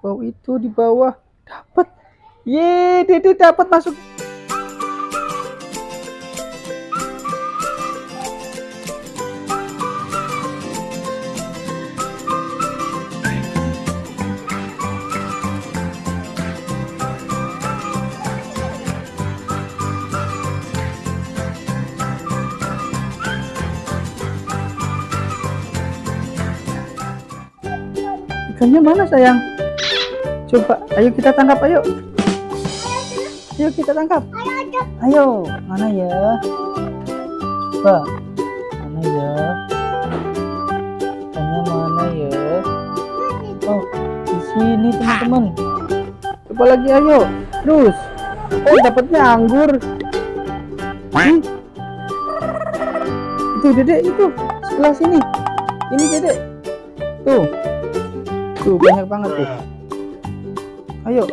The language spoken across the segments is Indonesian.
Wow itu di bawah dapat. Ye, Dede dapat masuk. Ikannya mana sayang? Coba, ayo kita tangkap, ayo. Ayo kita tangkap. Ayo, mana ya? Coba, mana ya? Ikannya mana ya? Oh, di sini teman-teman. Coba lagi, ayo. Terus. Oh, dapatnya anggur. Hmm. Itu, dedek, itu. Sebelah sini. Ini, dedek. Tuh. Tuh, banyak banget tuh. Ayo.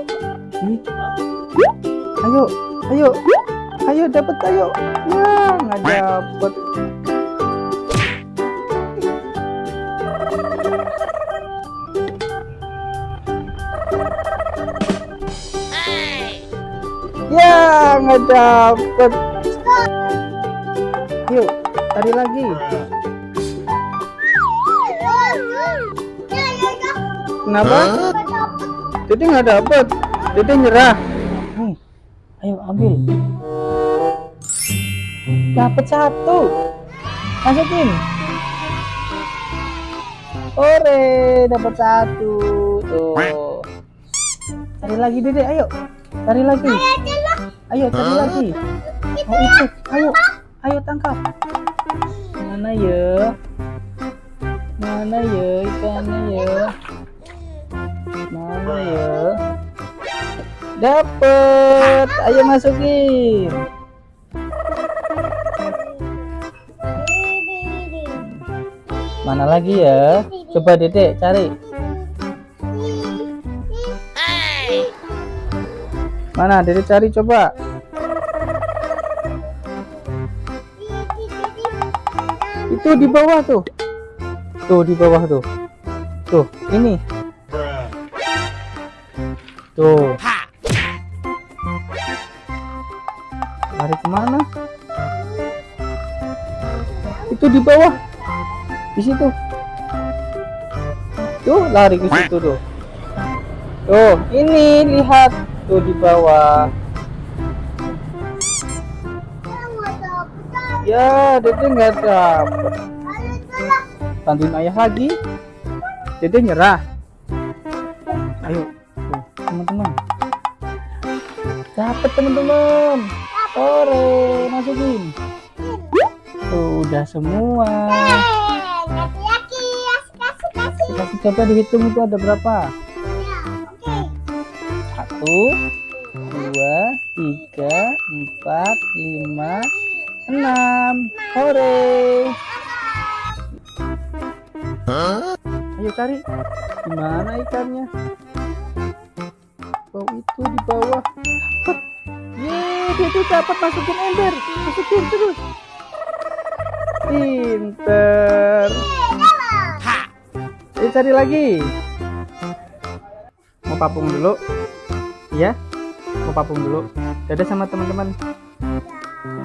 Ayo, ayo. Ayo dapat ayo. Ya, nggak dapat. Ya, nggak dapat. Yuk, tadi lagi. Kenapa? Dede nggak dapat. Dede nyerah. Nih, ayo ambil. Dapat satu. Masukin. Ore, dapat satu. Tuh. Cari lagi Dede, ayo. Cari lagi. Ayo cari lagi. Oh itu, ayo. Ayo tangkap. Mana ya? Mana ya? Dapet. Ayo masukin. Mana lagi ya? Coba Dedek cari. Mana Dedek cari coba. Itu di bawah tuh. Tuh di bawah tuh. Tuh, ini. Tuh. Lari ke mana? Itu di bawah. Di situ. Tuh, lari ke situ tuh. Tuh, ini lihat tuh di bawah. Ya, Dede nggak dapet. Bantuin ayah lagi. Dede nyerah. Ayo, Dapat teman-teman. Ore, masukin. Tuh, udah semua. Kasih coba dihitung itu ada berapa? Satu, dua, tiga, empat, lima, enam. Hore. Ayo cari. Di mana ikannya? Oh itu di bawah. Dapat. Yeay, dia tuh dapat masukin ember. Masukin terus. Pinter. Ayo cari lagi. Mau papung dulu? Iya? Mau papung dulu. Dadah sama teman-teman.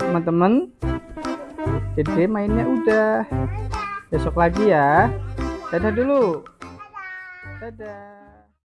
Teman-teman. Dede mainnya udah. Besok lagi ya. Dadah dulu. Dadah.